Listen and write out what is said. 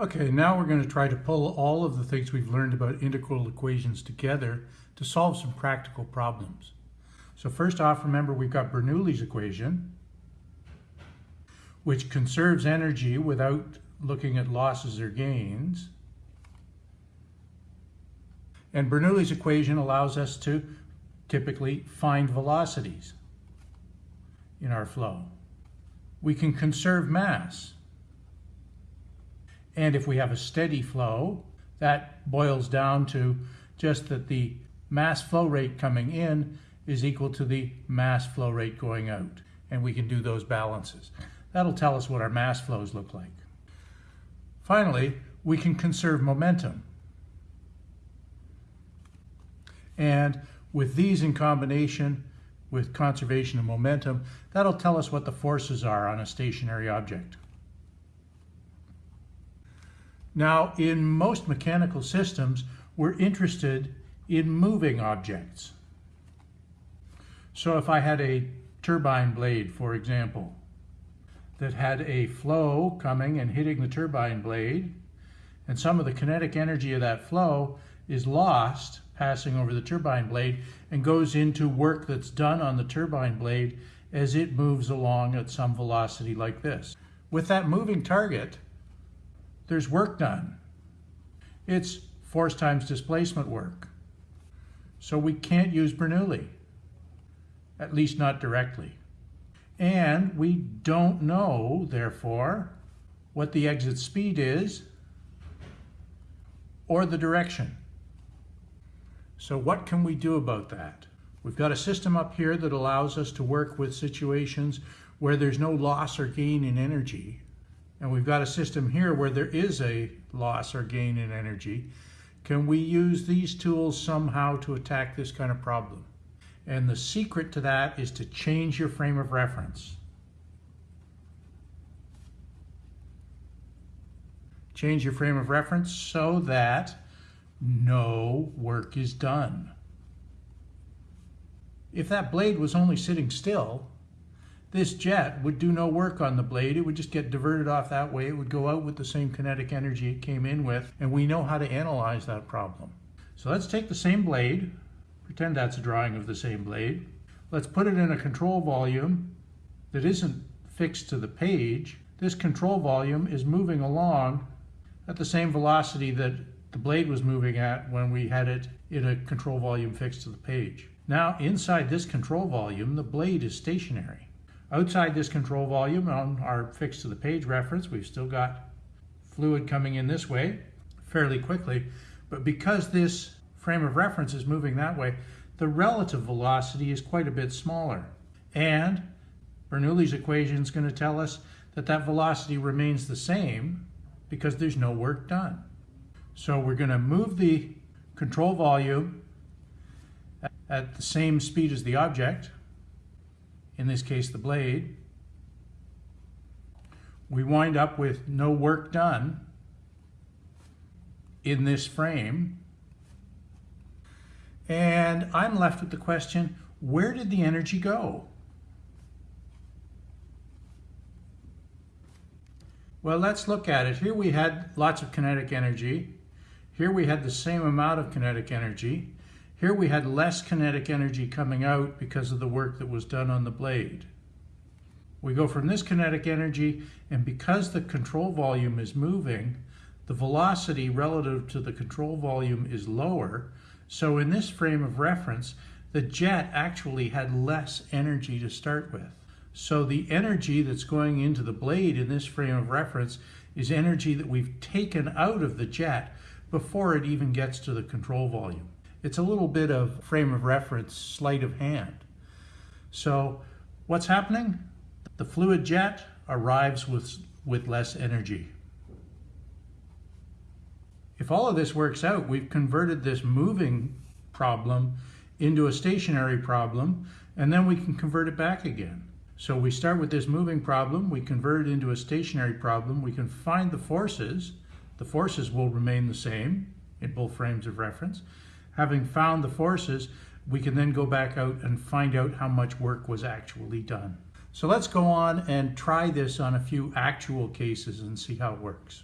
Okay, now we're going to try to pull all of the things we've learned about integral equations together to solve some practical problems. So first off, remember we've got Bernoulli's equation, which conserves energy without looking at losses or gains. And Bernoulli's equation allows us to typically find velocities in our flow. We can conserve mass. And if we have a steady flow, that boils down to just that the mass flow rate coming in is equal to the mass flow rate going out. And we can do those balances. That'll tell us what our mass flows look like. Finally, we can conserve momentum. And with these in combination with conservation of momentum, that'll tell us what the forces are on a stationary object. Now, in most mechanical systems, we're interested in moving objects. So if I had a turbine blade, for example, that had a flow coming and hitting the turbine blade, and some of the kinetic energy of that flow is lost passing over the turbine blade and goes into work that's done on the turbine blade as it moves along at some velocity like this. With that moving target, there's work done. It's force times displacement work. So we can't use Bernoulli, at least not directly. And we don't know, therefore, what the exit speed is or the direction. So what can we do about that? We've got a system up here that allows us to work with situations where there's no loss or gain in energy and we've got a system here where there is a loss or gain in energy, can we use these tools somehow to attack this kind of problem? And the secret to that is to change your frame of reference. Change your frame of reference so that no work is done. If that blade was only sitting still, this jet would do no work on the blade. It would just get diverted off that way. It would go out with the same kinetic energy it came in with, and we know how to analyze that problem. So let's take the same blade, pretend that's a drawing of the same blade. Let's put it in a control volume that isn't fixed to the page. This control volume is moving along at the same velocity that the blade was moving at when we had it in a control volume fixed to the page. Now, inside this control volume, the blade is stationary. Outside this control volume on our fixed to the page reference, we've still got fluid coming in this way fairly quickly, but because this frame of reference is moving that way, the relative velocity is quite a bit smaller. And Bernoulli's equation is going to tell us that that velocity remains the same because there's no work done. So we're going to move the control volume at the same speed as the object, in this case the blade, we wind up with no work done in this frame. And I'm left with the question, where did the energy go? Well, let's look at it. Here we had lots of kinetic energy. Here we had the same amount of kinetic energy. Here we had less kinetic energy coming out because of the work that was done on the blade. We go from this kinetic energy, and because the control volume is moving, the velocity relative to the control volume is lower. So in this frame of reference, the jet actually had less energy to start with. So the energy that's going into the blade in this frame of reference is energy that we've taken out of the jet before it even gets to the control volume. It's a little bit of frame of reference, sleight of hand. So what's happening? The fluid jet arrives with, with less energy. If all of this works out, we've converted this moving problem into a stationary problem, and then we can convert it back again. So we start with this moving problem, we convert it into a stationary problem, we can find the forces. The forces will remain the same in both frames of reference. Having found the forces, we can then go back out and find out how much work was actually done. So let's go on and try this on a few actual cases and see how it works.